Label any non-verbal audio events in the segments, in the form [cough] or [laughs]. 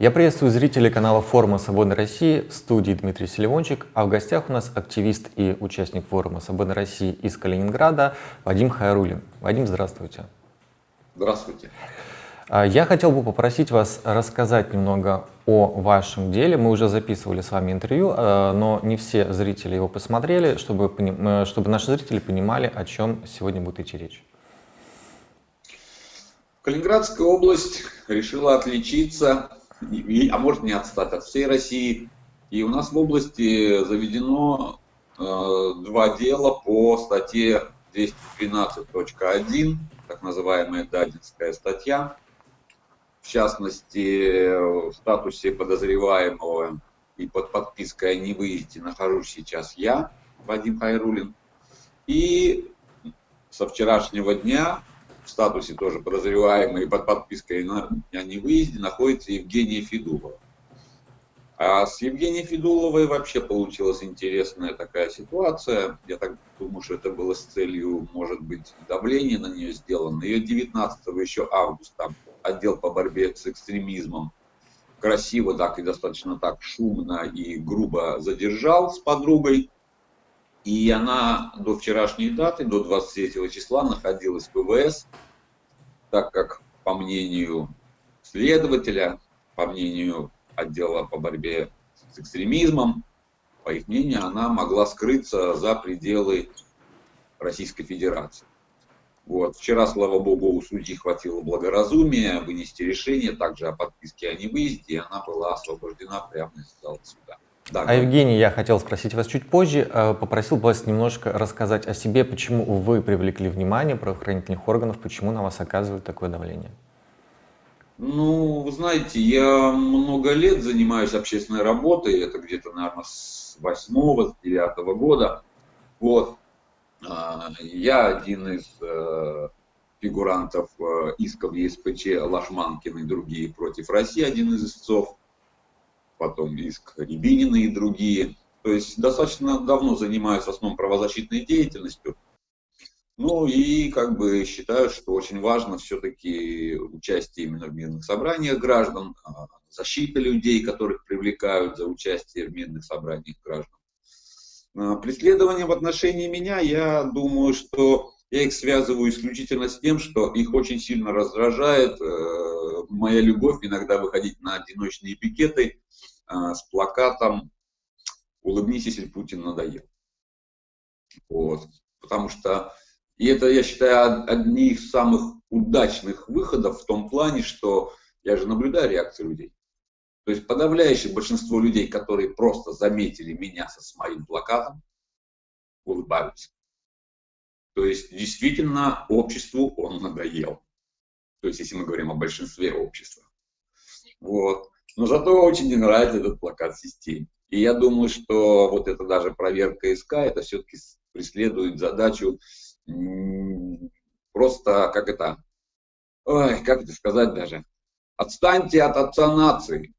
Я приветствую зрителей канала форума «Свободной России» в студии Дмитрий Селивончик, а в гостях у нас активист и участник форума «Свободной России» из Калининграда Вадим Хайрулин. Вадим, здравствуйте. Здравствуйте. А, я хотел бы попросить вас рассказать немного о вашем деле. Мы уже записывали с вами интервью, а, но не все зрители его посмотрели, чтобы, э, чтобы наши зрители понимали, о чем сегодня будет идти речь. Калининградская область решила отличиться а может не отстать от всей России. И у нас в области заведено э, два дела по статье 212.1, так называемая Дадинская статья. В частности, в статусе подозреваемого и под подпиской о невыезде нахожусь сейчас я, Вадим Хайрулин. И со вчерашнего дня в статусе тоже подозреваемый под подпиской на, о невыезде находится Евгения Федулова. А с Евгенией Федуловой вообще получилась интересная такая ситуация. Я так думаю, что это было с целью, может быть, давления на нее сделано. Ее 19 еще августа отдел по борьбе с экстремизмом красиво так и достаточно так шумно и грубо задержал с подругой. И она до вчерашней даты, до 23 числа находилась в ВВС, так как, по мнению следователя, по мнению отдела по борьбе с экстремизмом, по их мнению, она могла скрыться за пределы Российской Федерации. Вот. Вчера, слава богу, у судьи хватило благоразумия вынести решение также о подписке о невыезде, и она была освобождена прямо из зала суда. Да, а Евгений, я хотел спросить вас чуть позже, э, попросил вас немножко рассказать о себе, почему вы привлекли внимание правоохранительных органов, почему на вас оказывают такое давление. Ну, вы знаете, я много лет занимаюсь общественной работой, это где-то, наверное, с 8-9 года. Вот. А, я один из э, фигурантов э, исков ЕСПЧ Лашманкин и другие против России, один из истцов потом иск Рябинина и другие. То есть достаточно давно занимаюсь в основном правозащитной деятельностью. Ну и как бы считаю, что очень важно все-таки участие именно в мирных собраниях граждан, а, защита людей, которых привлекают за участие в мирных собраниях граждан. А, преследование в отношении меня, я думаю, что я их связываю исключительно с тем, что их очень сильно раздражает э, моя любовь иногда выходить на одиночные пикеты с плакатом «Улыбнись, если Путин надоел». Вот. Потому что, и это, я считаю, одни из самых удачных выходов в том плане, что я же наблюдаю реакцию людей. То есть подавляющее большинство людей, которые просто заметили меня со с моим плакатом, улыбаются. То есть действительно обществу он надоел. То есть если мы говорим о большинстве общества. Вот. Но зато очень не нравится этот плакат системе. И я думаю, что вот это даже проверка СК, это все-таки преследует задачу просто, как это, ой, как это сказать даже, отстаньте от отца нации.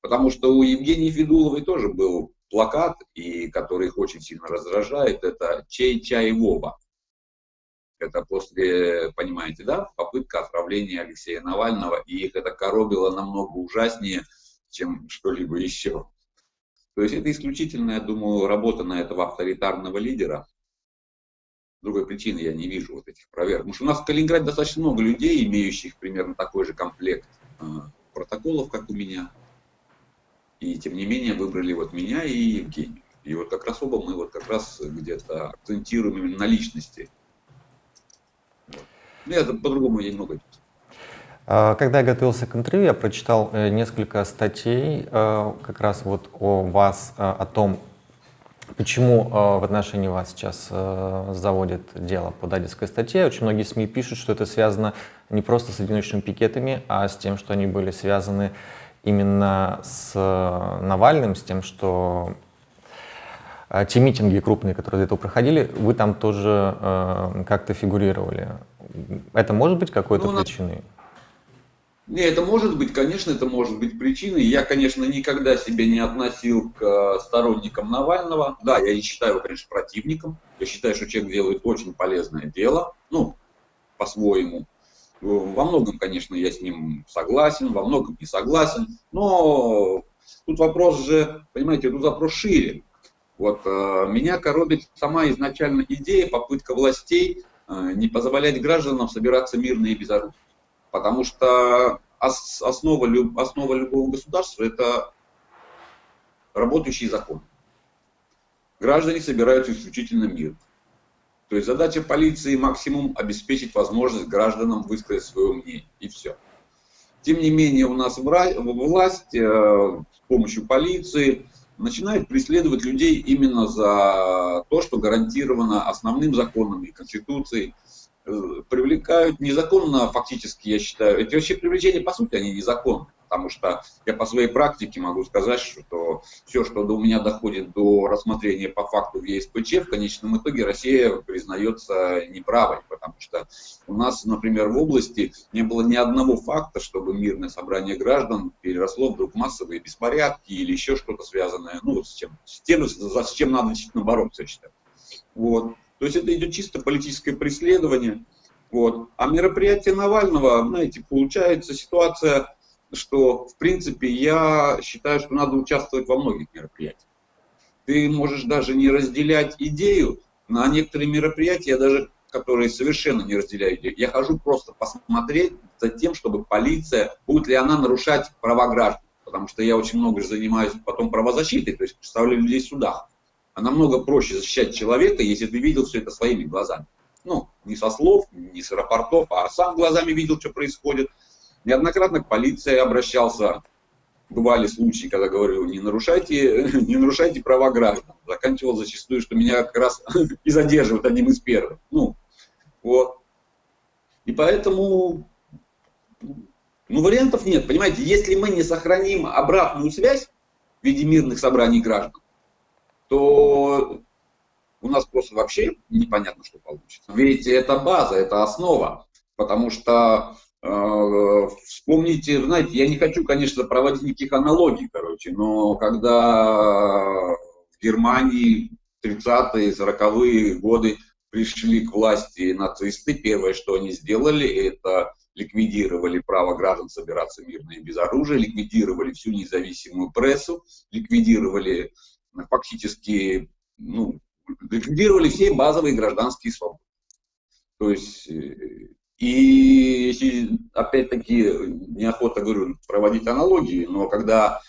Потому что у Евгении Федуловой тоже был плакат, и который их очень сильно раздражает, это «Чей чай Вова». Это после, понимаете, да, попытка отравления Алексея Навального, и их это коробило намного ужаснее, чем что-либо еще. То есть это исключительно, я думаю, работа на этого авторитарного лидера. Другой причины я не вижу вот этих проверок. Потому что у нас в Калининграде достаточно много людей, имеющих примерно такой же комплект э, протоколов, как у меня. И тем не менее выбрали вот меня и Евгению. И вот как раз оба мы вот как раз где-то акцентируем именно на личности ну, я по-другому немного а, когда я готовился к интервью, я прочитал э, несколько статей э, как раз вот о вас, э, о том, почему в отношении вас сейчас заводят дело по дадинской статье. Очень многие СМИ пишут, что это связано не просто с одиночными пикетами, а с тем, что они были связаны именно с Навальным, с тем, что те митинги крупные, которые до этого проходили, вы там тоже как-то фигурировали. Это может быть какой-то ну, причиной? Не, это может быть, конечно, это может быть причиной. Я, конечно, никогда себя не относил к сторонникам Навального. Да, я не считаю его, конечно, противником. Я считаю, что человек делает очень полезное дело, ну, по-своему. Во многом, конечно, я с ним согласен, во многом не согласен, но тут вопрос же, понимаете, тут вопрос шире. Вот э, меня коробит сама изначально идея, попытка властей не позволять гражданам собираться мирно и безоружно. Потому что ос, основа, основа любого государства – это работающий закон. Граждане собираются исключительно мирно. То есть задача полиции максимум обеспечить возможность гражданам высказать свое мнение. И все. Тем не менее, у нас власть э, с помощью полиции начинает преследовать людей именно за то, что гарантировано основным законом и Конституцией. Э, привлекают незаконно фактически, я считаю. Эти вообще привлечения, по сути, они незаконны потому что я по своей практике могу сказать, что все, что у меня доходит до рассмотрения по факту в ЕСПЧ, в конечном итоге Россия признается неправой, потому что у нас, например, в области не было ни одного факта, чтобы мирное собрание граждан переросло вдруг массовые беспорядки или еще что-то связанное, ну, с, чем, с тем, с чем надо действительно бороться, я считаю. Вот. То есть это идет чисто политическое преследование. Вот. А мероприятие Навального, знаете, получается ситуация что, в принципе, я считаю, что надо участвовать во многих мероприятиях. Ты можешь даже не разделять идею, на некоторые мероприятия даже, которые совершенно не разделяю идею, я хожу просто посмотреть за тем, чтобы полиция, будет ли она нарушать права граждан. Потому что я очень много занимаюсь потом правозащитой, то есть представляю людей в судах. А намного проще защищать человека, если ты видел все это своими глазами. Ну, не со слов, не с рапортов, а сам глазами видел, что происходит – Неоднократно к полиции обращался. Бывали случаи, когда говорю, не нарушайте, [laughs] не нарушайте права граждан. Заканчивал зачастую, что меня как раз [laughs] и задерживают одним из первых. Ну, вот. И поэтому, ну, вариантов нет. Понимаете, если мы не сохраним обратную связь в виде мирных собраний граждан, то у нас просто вообще непонятно, что получится. Ведь это база, это основа. Потому что вспомните, знаете, я не хочу, конечно, проводить никаких аналогий, короче, но когда в Германии 30-е, 40-е годы пришли к власти нацисты, первое, что они сделали, это ликвидировали право граждан собираться мирно и без оружия, ликвидировали всю независимую прессу, ликвидировали фактически, ну, ликвидировали все базовые гражданские свободы. То есть э, и опять-таки, неохота, говорю, проводить аналогии, но когда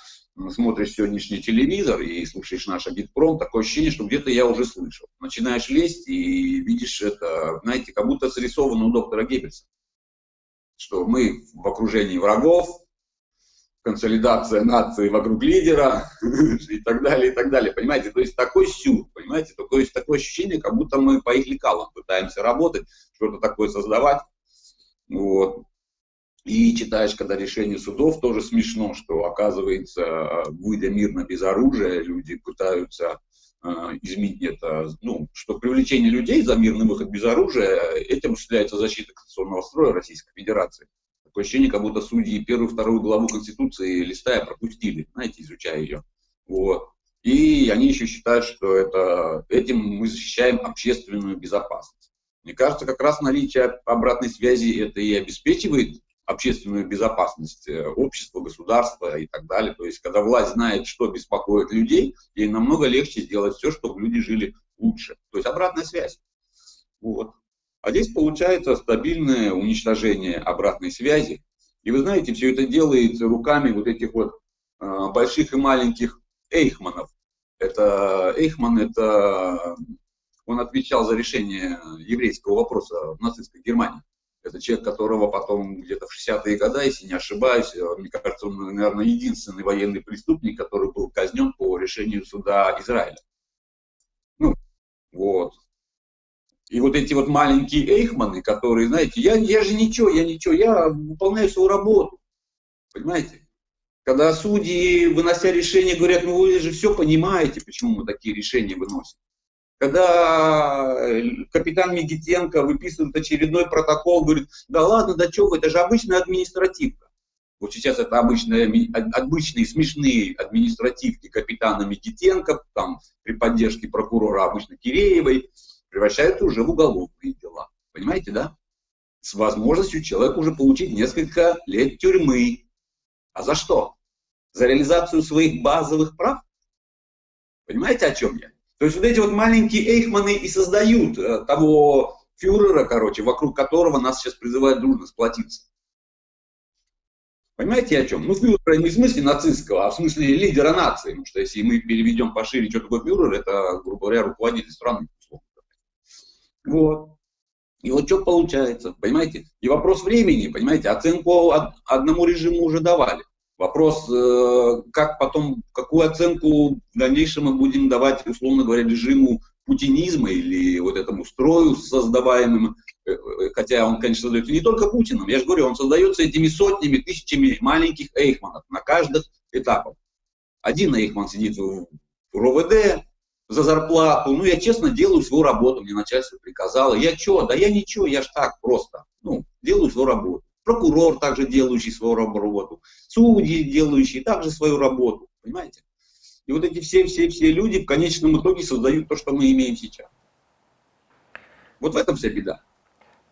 смотришь сегодняшний телевизор и слушаешь наш Абитпром, такое ощущение, что где-то я уже слышал. Начинаешь лезть и видишь это, знаете, как будто срисовано у доктора Геббельса. Что мы в окружении врагов, консолидация нации вокруг лидера [laughs] и так далее, и так далее. Понимаете, то есть такой сюр, понимаете, такое, такое ощущение, как будто мы по их лекалам пытаемся работать, что-то такое создавать. Вот. И читаешь, когда решение судов, тоже смешно, что оказывается, выйдя мирно без оружия, люди пытаются э, изменить это, ну, что привлечение людей за мирный выход без оружия, этим осуществляется защита конституционного строя Российской Федерации. Такое ощущение, как будто судьи первую, вторую главу Конституции листая пропустили, знаете, изучая ее. Вот. И они еще считают, что это, этим мы защищаем общественную безопасность. Мне кажется, как раз наличие обратной связи это и обеспечивает общественную безопасность э, общества, государства и так далее. То есть, когда власть знает, что беспокоит людей, ей намного легче сделать все, чтобы люди жили лучше. То есть, обратная связь. Вот. А здесь получается стабильное уничтожение обратной связи. И вы знаете, все это делается руками вот этих вот э, больших и маленьких эйхманов. Это Эйхман, это он отвечал за решение еврейского вопроса в нацистской Германии. Это человек, которого потом где-то в 60-е годы, если не ошибаюсь, э, мне кажется, он, наверное, единственный военный преступник, который был казнен по решению суда Израиля. Ну, вот. И вот эти вот маленькие эйхманы, которые, знаете, я, я же ничего, я ничего, я выполняю свою работу. Понимаете? Когда судьи, вынося решение, говорят, ну вы же все понимаете, почему мы такие решения выносим. Когда э, капитан Мегитенко выписывает очередной протокол, говорит, да ладно, да что вы, это же обычная административка. Вот сейчас это обычные, обычные смешные административки капитана Микитенко, там, при поддержке прокурора обычно Киреевой, превращаются уже в уголовные дела. Понимаете, да? с возможностью человека уже получить несколько лет тюрьмы. А за что? За реализацию своих базовых прав? Понимаете, о чем я? То есть вот эти вот маленькие эйхманы и создают э, того фюрера, короче, вокруг которого нас сейчас призывают дружно сплотиться. Понимаете, о чем? Ну, фюрера не в смысле нацистского, а в смысле лидера нации. Потому что если мы переведем пошире, что такое фюрер, это, грубо говоря, руководитель страны. Вот. И вот что получается, понимаете? И вопрос времени, понимаете, оценку одному режиму уже давали. Вопрос, э, как потом, какую оценку в дальнейшем мы будем давать, условно говоря, режиму путинизма или вот этому строю создаваемым, э, э, хотя он, конечно, создается не только Путиным, я же говорю, он создается этими сотнями, тысячами маленьких эйхманов на каждых этапах. Один эйхман сидит в РОВД, за зарплату. Ну, я честно делаю свою работу, мне начальство приказало. Я что? Да я ничего, я ж так просто. Ну, делаю свою работу. Прокурор также делающий свою работу. Судьи делающие также свою работу. Понимаете? И вот эти все-все-все люди в конечном итоге создают то, что мы имеем сейчас. Вот в этом вся беда.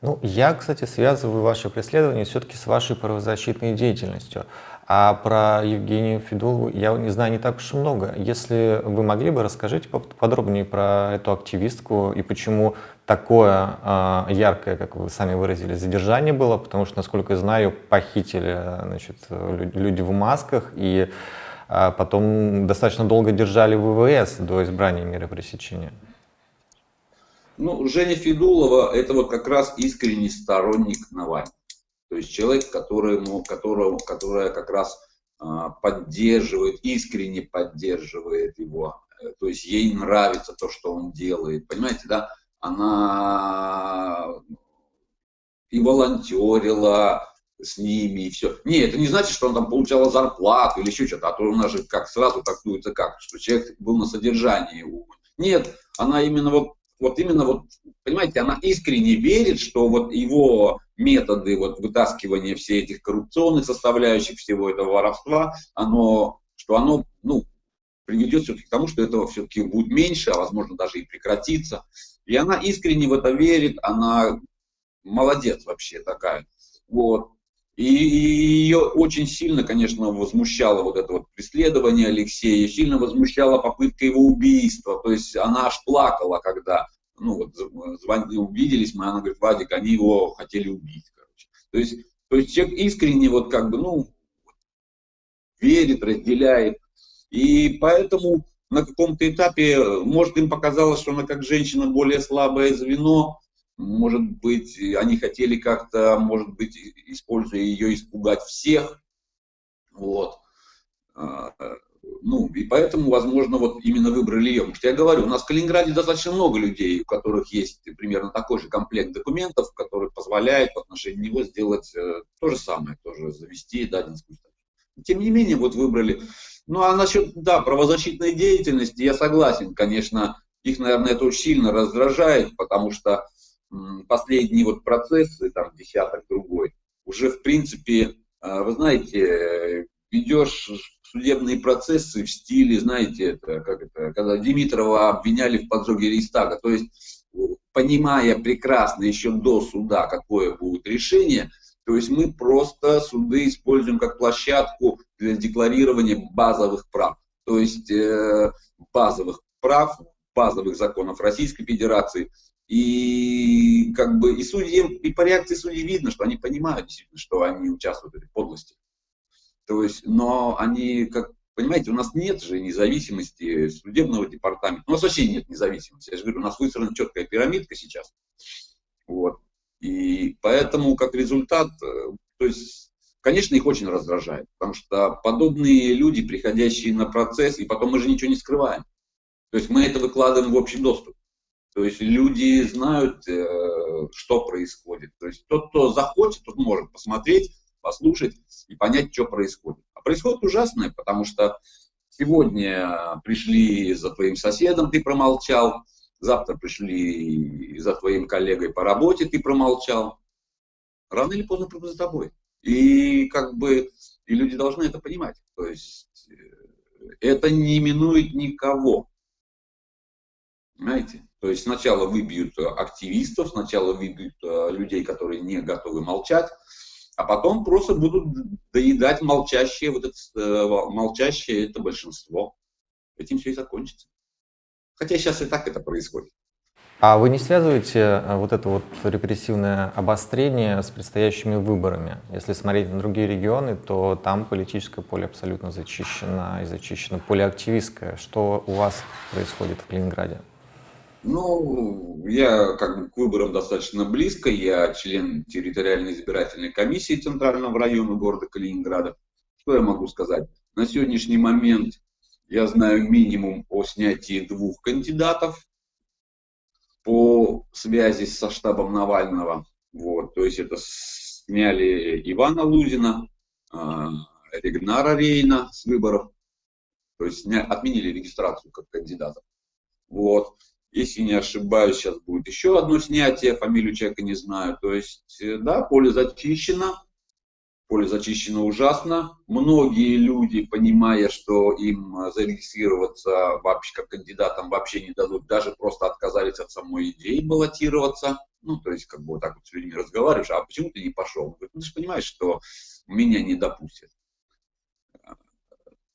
Ну, я, кстати, связываю ваше преследование все-таки с вашей правозащитной деятельностью. А про Евгению Федулову я не знаю не так уж и много. Если вы могли бы, расскажите подробнее про эту активистку и почему такое э, яркое, как вы сами выразили, задержание было, потому что, насколько я знаю, похитили значит, люди в масках и э, потом достаточно долго держали ВВС до избрания меры пресечения. Ну, Женя Федулова – это вот как раз искренний сторонник Навального. То есть человек, которому, которого, которая как раз а, поддерживает, искренне поддерживает его. То есть ей нравится то, что он делает. Понимаете, да? Она и волонтерила с ними, и все. Не, это не значит, что он там получала зарплату или еще что-то, а то у нас же как сразу трактуется как, что человек был на содержании. Нет, она именно вот вот именно вот, понимаете, она искренне верит, что вот его методы вот вытаскивания всех этих коррупционных составляющих всего этого воровства, оно, что оно, ну, приведет все-таки к тому, что этого все-таки будет меньше, а возможно даже и прекратится. И она искренне в это верит, она молодец вообще такая. Вот. И, ее очень сильно, конечно, возмущало вот это вот преследование Алексея, сильно возмущала попытка его убийства. То есть она аж плакала, когда ну, вот, звонили, увиделись мы, она говорит, Вадик, они его хотели убить. Короче. То, есть, то есть человек искренне вот как бы, ну, верит, разделяет. И поэтому на каком-то этапе, может, им показалось, что она как женщина более слабое звено, может быть, они хотели как-то, может быть, используя ее, испугать всех. Вот. А, ну, и поэтому, возможно, вот именно выбрали ее. Потому что я говорю, у нас в Калининграде достаточно много людей, у которых есть примерно такой же комплект документов, который позволяет в отношении него сделать э, то же самое, тоже завести дадинскую статью. Тем не менее, вот выбрали. Ну, а насчет, да, правозащитной деятельности, я согласен, конечно, их, наверное, это очень сильно раздражает, потому что последние вот процессы, там, десяток другой, уже, в принципе, э, вы знаете, ведешь судебные процессы в стиле, знаете, это, как это, когда Димитрова обвиняли в поджоге Рейстага, то есть, понимая прекрасно еще до суда, какое будет решение, то есть мы просто суды используем как площадку для декларирования базовых прав. То есть э, базовых прав, базовых законов Российской Федерации, и как бы и судьям, и по реакции судей видно, что они понимают действительно, что они участвуют в этой подлости. То есть, но они, как понимаете, у нас нет же независимости судебного департамента. У нас вообще нет независимости. Я же говорю, у нас выстроена четкая пирамидка сейчас. Вот. И поэтому, как результат, э, то есть, конечно, их очень раздражает, потому что подобные люди, приходящие на процесс, и потом мы же ничего не скрываем. То есть мы это выкладываем в общий доступ. То есть люди знают, э, что происходит. То есть тот, кто захочет, тот может посмотреть, послушать и понять, что происходит. А происходит ужасное, потому что сегодня пришли за твоим соседом, ты промолчал, завтра пришли за твоим коллегой по работе, ты промолчал. Рано или поздно придут за тобой. И как бы и люди должны это понимать. То есть э, это не минует никого. Понимаете? То есть сначала выбьют активистов, сначала выбьют людей, которые не готовы молчать, а потом просто будут доедать молчащие, вот это, молчащее это большинство. Этим все и закончится. Хотя сейчас и так это происходит. А вы не связываете э, вот это вот репрессивное обострение с предстоящими выборами? Если смотреть на другие регионы, то там политическое поле абсолютно зачищено и зачищено поле активистское. Что у вас происходит в Калининграде? Ну, я как бы к выборам достаточно близко. Я член территориальной избирательной комиссии Центрального района города Калининграда. Что я могу сказать? На сегодняшний момент я знаю минимум о снятии двух кандидатов по связи со штабом Навального. Вот, то есть это сняли Ивана Лузина, э, Регнара Рейна с выборов, то есть отменили регистрацию как кандидатов. Вот. Если не ошибаюсь, сейчас будет еще одно снятие, фамилию человека не знаю. То есть, э, да, поле зачищено, поле зачищено ужасно. Многие люди, понимая, что им зарегистрироваться вообще как кандидатам вообще не дадут, даже просто отказались от самой идеи баллотироваться. Ну, то есть, как бы вот так вот с людьми разговариваешь, а почему ты не пошел? говорит, ну, ты же понимаешь, что меня не допустят.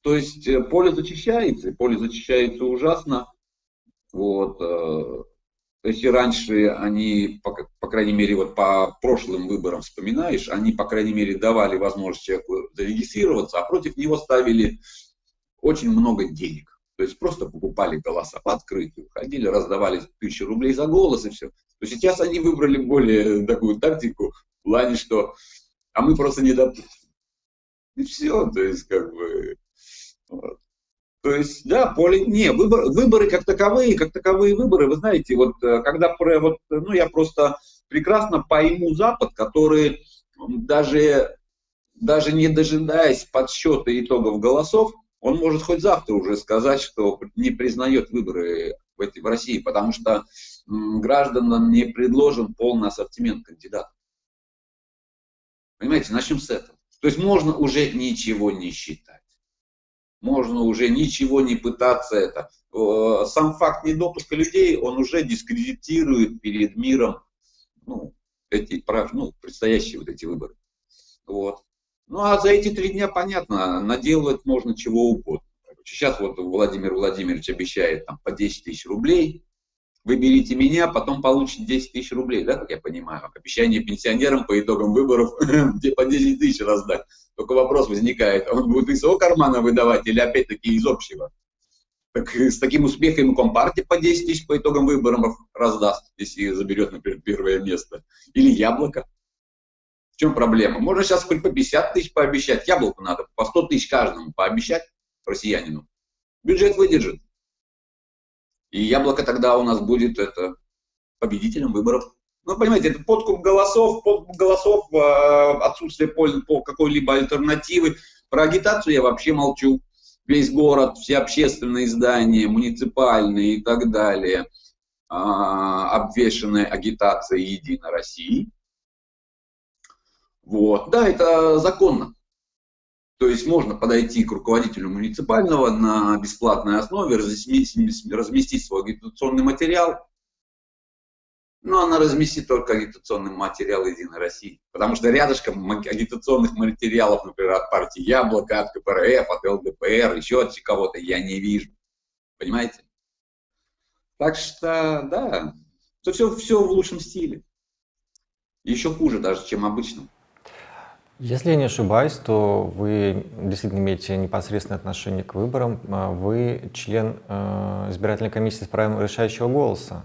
То есть, э, поле зачищается, поле зачищается ужасно. Вот, э, если раньше они, по, по крайней мере, вот по прошлым выборам вспоминаешь, они, по крайней мере, давали возможность человеку зарегистрироваться, а против него ставили очень много денег. То есть просто покупали голоса по открытию, ходили, раздавали тысячи рублей за голос и все. То сейчас они выбрали более такую тактику в плане, что а мы просто не допустим. И все, то есть как бы... Вот. То есть, да, поле, не, выбор, выборы как таковые, как таковые выборы, вы знаете, вот э, когда, вот, ну, я просто прекрасно пойму Запад, который даже, даже не дожидаясь подсчета итогов голосов, он может хоть завтра уже сказать, что не признает выборы в, этой, в России, потому что гражданам не предложен полный ассортимент кандидатов. Понимаете, начнем с этого. То есть можно уже ничего не считать можно уже ничего не пытаться это. Сам факт недопуска людей, он уже дискредитирует перед миром ну, эти, ну, предстоящие вот эти выборы. Вот. Ну а за эти три дня, понятно, наделать можно чего угодно. Сейчас вот Владимир Владимирович обещает там, по 10 тысяч рублей вы берите меня, потом получите 10 тысяч рублей, да, как я понимаю. Обещание пенсионерам по итогам выборов [laughs] где по 10 тысяч раздать. Только вопрос возникает, он будет из своего кармана выдавать или опять-таки из общего? Так с таким успехом Компартия по 10 тысяч по итогам выборов раздаст, если заберет, например, первое место. Или Яблоко. В чем проблема? Можно сейчас хоть по 50 тысяч пообещать, Яблоку надо по 100 тысяч каждому пообещать россиянину. Бюджет выдержит. И яблоко тогда у нас будет это, победителем выборов. Ну, понимаете, это подкуп голосов, подкуп голосов, э, отсутствие пользы по какой-либо альтернативы. Про агитацию я вообще молчу. Весь город, все общественные здания, муниципальные и так далее, а, обвешенные агитацией «Единой России». Вот. Да, это законно. То есть можно подойти к руководителю муниципального на бесплатной основе, разместить, свой агитационный материал, но она разместит только агитационный материал Единой России. Потому что рядышком агитационных материалов, например, от партии Яблоко, от КПРФ, от ЛДПР, еще от кого-то я не вижу. Понимаете? Так что, да, все, все в лучшем стиле. Еще хуже даже, чем обычно. Если я не ошибаюсь, то вы действительно имеете непосредственное отношение к выборам. А вы член э, избирательной комиссии с правом решающего голоса.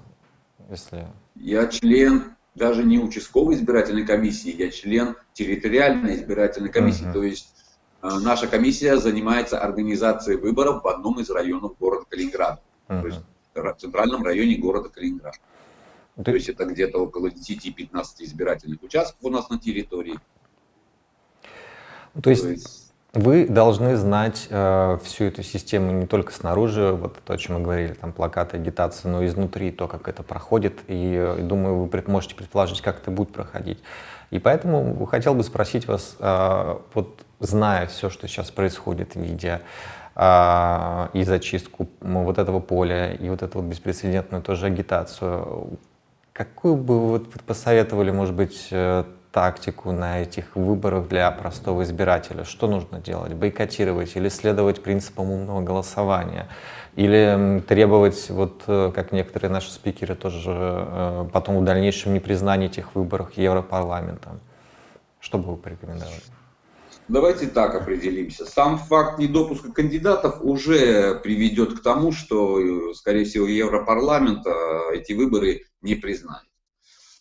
Если... Я член даже не участковой избирательной комиссии, я член территориальной избирательной комиссии. Uh-huh. То есть э, наша комиссия занимается организацией выборов в одном из районов города Калининграда. Uh-huh. То есть в центральном районе города Калининград. Ты... То есть это где-то около 10-15 избирательных участков у нас на территории. То есть, вы должны знать э, всю эту систему не только снаружи, вот то, о чем мы говорили, там плакаты, агитация, но и изнутри, то, как это проходит, и, э, думаю, вы пред, можете предположить, как это будет проходить. И поэтому хотел бы спросить вас, э, вот зная все, что сейчас происходит, видя, а, и зачистку вот этого поля, и вот эту вот беспрецедентную тоже агитацию. Какую бы вы посоветовали, может быть, э, тактику на этих выборах для простого избирателя? Что нужно делать? Бойкотировать или следовать принципам умного голосования? Или требовать, вот э, как некоторые наши спикеры тоже э, потом в дальнейшем непризнания этих выборов Европарламентом? Что бы вы порекомендовали? Давайте так определимся. Сам факт недопуска кандидатов уже приведет к тому, что, скорее всего, Европарламент эти выборы не признает.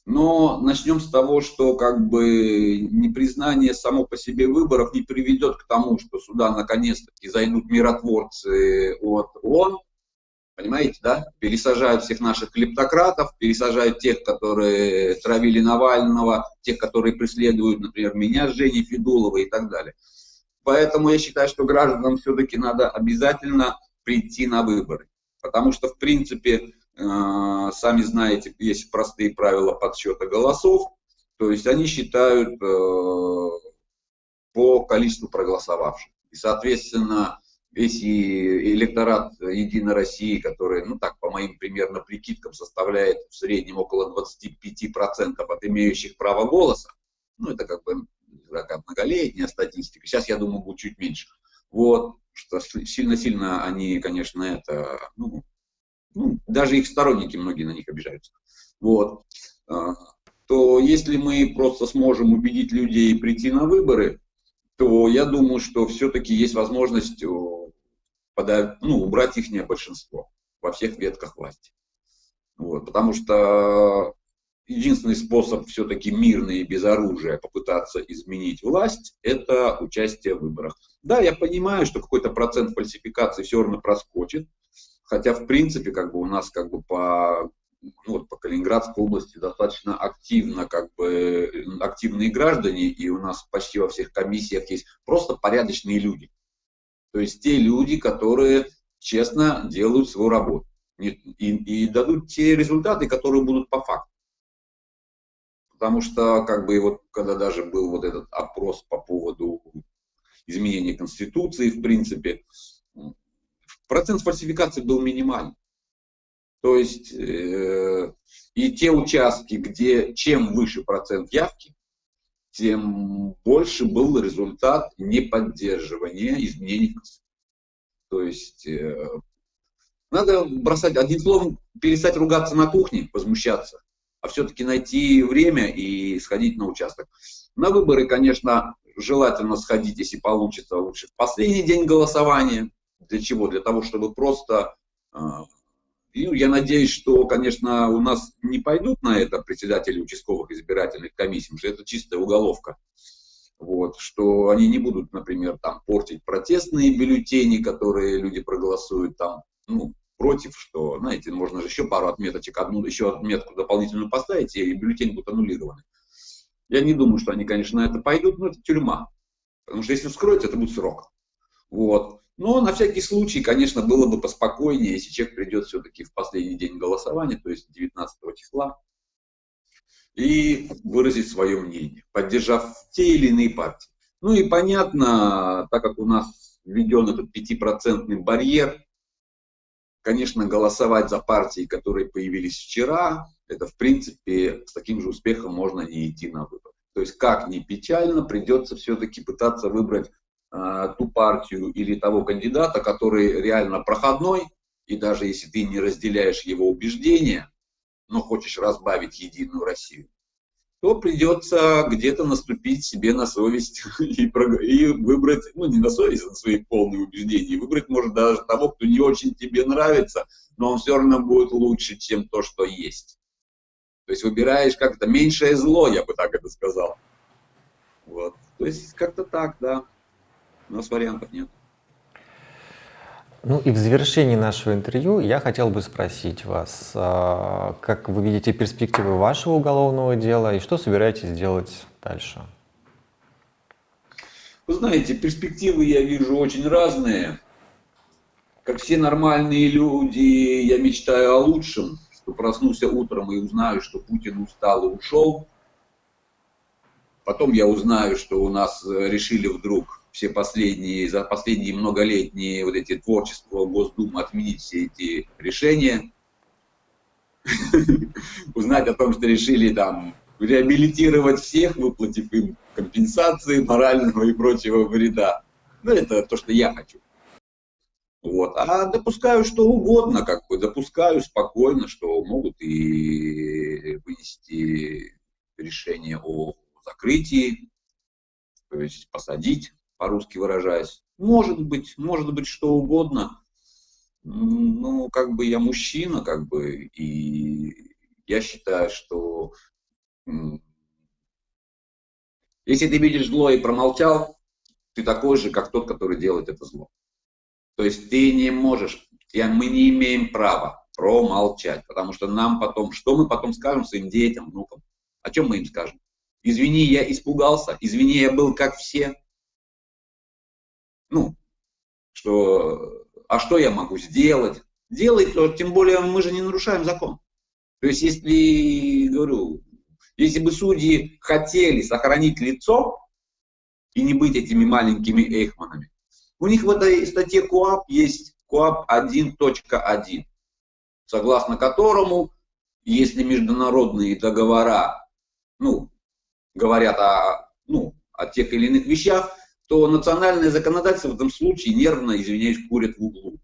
Но начнем с того, что как бы непризнание само по себе выборов не приведет к тому, что сюда наконец-таки зайдут миротворцы от ООН, понимаете, да? Пересажают всех наших клептократов, пересажают тех, которые травили Навального, тех, которые преследуют, например, меня, Жени Федулова и так далее. Поэтому я считаю, что гражданам все-таки надо обязательно прийти на выборы. Потому что, в принципе, сами знаете, есть простые правила подсчета голосов, то есть они считают э, по количеству проголосовавших. И, соответственно, весь электорат Единой России, который, ну так, по моим примерно прикидкам, составляет в среднем около 25% от имеющих право голоса, ну это как бы такая многолетняя статистика, сейчас, я думаю, будет чуть меньше. Вот, что сильно-сильно они, конечно, это, ну, ну, даже их сторонники многие на них обижаются, вот, а, то если мы просто сможем убедить людей прийти на выборы, то я думаю, что все-таки есть возможность подать, ну, убрать их большинство во всех ветках власти. Вот, потому что единственный способ все-таки мирный и без оружия попытаться изменить власть, это участие в выборах. Да, я понимаю, что какой-то процент фальсификации все равно проскочит, Хотя, в принципе, как бы у нас как бы по, ну, вот по Калининградской области достаточно активно, как бы, активные граждане, и у нас почти во всех комиссиях есть просто порядочные люди. То есть те люди, которые честно делают свою работу и, и, дадут те результаты, которые будут по факту. Потому что, как бы, вот, когда даже был вот этот опрос по поводу изменения Конституции, в принципе, процент фальсификации был минимальный. То есть э, и те участки, где чем выше процент явки, тем больше был результат неподдерживания изменений. То есть э, надо бросать, одним словом, перестать ругаться на кухне, возмущаться, а все-таки найти время и сходить на участок. На выборы, конечно, желательно сходить, если получится, лучше последний день голосования, для чего? Для того, чтобы просто... А, ну, я надеюсь, что, конечно, у нас не пойдут на это председатели участковых избирательных комиссий, потому что это чистая уголовка. Вот, что они не будут, например, там, портить протестные бюллетени, которые люди проголосуют там, ну, против, что, знаете, можно же еще пару отметочек, одну еще отметку дополнительную поставить, и бюллетень будет аннулированы. Я не думаю, что они, конечно, на это пойдут, но это тюрьма. Потому что если вскроют, это будет срок. Вот. Но на всякий случай, конечно, было бы поспокойнее, если человек придет все-таки в последний день голосования, то есть 19 числа, и выразить свое мнение, поддержав те или иные партии. Ну и понятно, так как у нас введен этот пятипроцентный барьер, конечно, голосовать за партии, которые появились вчера, это в принципе с таким же успехом можно не идти на выборы. То есть как ни печально, придется все-таки пытаться выбрать ту партию или того кандидата, который реально проходной, и даже если ты не разделяешь его убеждения, но хочешь разбавить Единую Россию, то придется где-то наступить себе на совесть [laughs] и, и выбрать, ну не на совесть, а на свои полные убеждения, выбрать может даже того, кто не очень тебе нравится, но он все равно будет лучше, чем то, что есть. То есть выбираешь как-то меньшее зло, я бы так это сказал. Вот. То есть как-то так, да. У нас вариантов нет. Ну и в завершении нашего интервью я хотел бы спросить вас, а, как вы видите перспективы вашего уголовного дела и что собираетесь делать дальше? Вы знаете, перспективы я вижу очень разные. Как все нормальные люди, я мечтаю о лучшем, что проснулся утром и узнаю, что Путин устал и ушел. Потом я узнаю, что у нас решили вдруг все последние, за последние многолетние вот эти творчества Госдумы отменить все эти решения, [laughs] узнать о том, что решили там реабилитировать всех, выплатив им компенсации морального и прочего вреда. Ну, это то, что я хочу. Вот. А допускаю что угодно, как бы допускаю спокойно, что могут и вынести решение о закрытии, то есть посадить, по-русски выражаясь. Может быть, может быть что угодно. Ну, как бы я мужчина, как бы, и я считаю, что если ты видишь зло и промолчал, ты такой же, как тот, который делает это зло. То есть ты не можешь, я, мы не имеем права промолчать, потому что нам потом, что мы потом скажем своим детям, внукам? О чем мы им скажем? Извини, я испугался, извини, я был как все. Ну, что, а что я могу сделать? Делай то, тем более мы же не нарушаем закон. То есть, если, говорю, если бы судьи хотели сохранить лицо и не быть этими маленькими эйхманами, у них в этой статье КОАП есть КОАП 1.1, согласно которому, если международные договора, ну, говорят о, ну, о тех или иных вещах, то национальное законодательство в этом случае нервно, извиняюсь, курят в углу.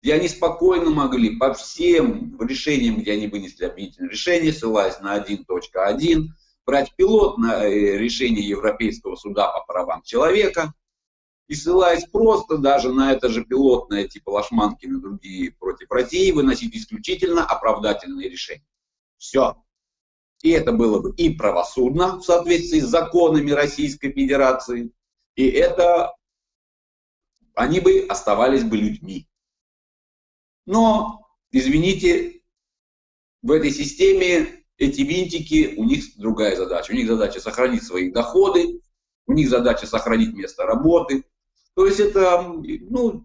И они спокойно могли по всем решениям, где они вынесли обвинительное решение, ссылаясь на 1.1, брать пилотное э, решение Европейского суда по правам человека – и ссылаясь просто даже на это же пилотное, типа Лашманкина и другие против России, выносить исключительно оправдательные решения. Все. И это было бы и правосудно в соответствии с законами Российской Федерации, и это они бы оставались бы людьми. Но, извините, в этой системе эти винтики, у них другая задача. У них задача сохранить свои доходы, у них задача сохранить место работы, то есть это, ну,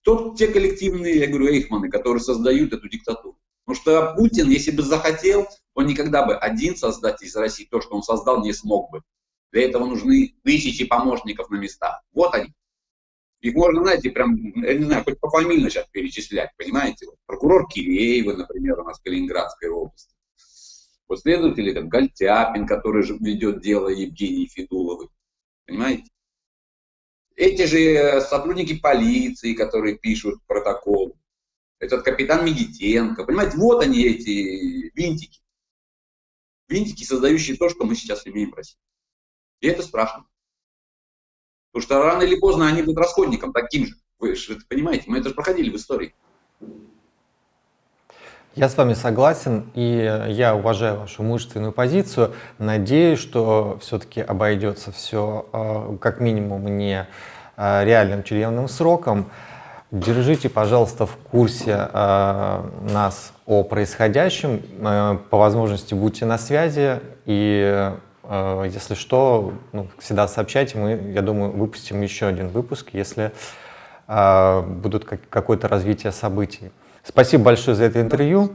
тот, те коллективные, я говорю, эйхманы, которые создают эту диктатуру. Потому что Путин, если бы захотел, он никогда бы один создать из России то, что он создал, не смог бы. Для этого нужны тысячи помощников на местах. Вот они. Их можно, знаете, прям, я не знаю, хоть пофамильно сейчас перечислять, понимаете? Вот, прокурор Киреева, например, у нас в Калининградской области. Вот следователи, там, Гальтяпин, который же ведет дело Евгении Федуловой. Понимаете? Эти же сотрудники полиции, которые пишут протокол, этот капитан Медитенко, понимаете, вот они эти винтики. Винтики, создающие то, что мы сейчас имеем в России. И это страшно. Потому что рано или поздно они будут расходником таким же. Вы же это понимаете, мы это же проходили в истории. Я с вами согласен, и я уважаю вашу мужественную позицию. Надеюсь, что все-таки обойдется все э, как минимум не э, реальным тюремным сроком. Держите, пожалуйста, в курсе э, нас о происходящем. По возможности будьте на связи. И если что, ну, всегда сообщайте. Мы, я думаю, выпустим еще один выпуск, если будут какое-то развитие событий. Спасибо большое за это интервью.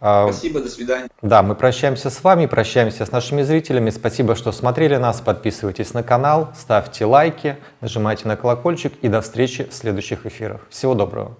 А, Спасибо, до свидания. Да, мы прощаемся с вами, прощаемся с нашими зрителями. Спасибо, что смотрели нас. Подписывайтесь на канал, ставьте лайки, нажимайте на колокольчик и до встречи в следующих эфирах. Всего доброго.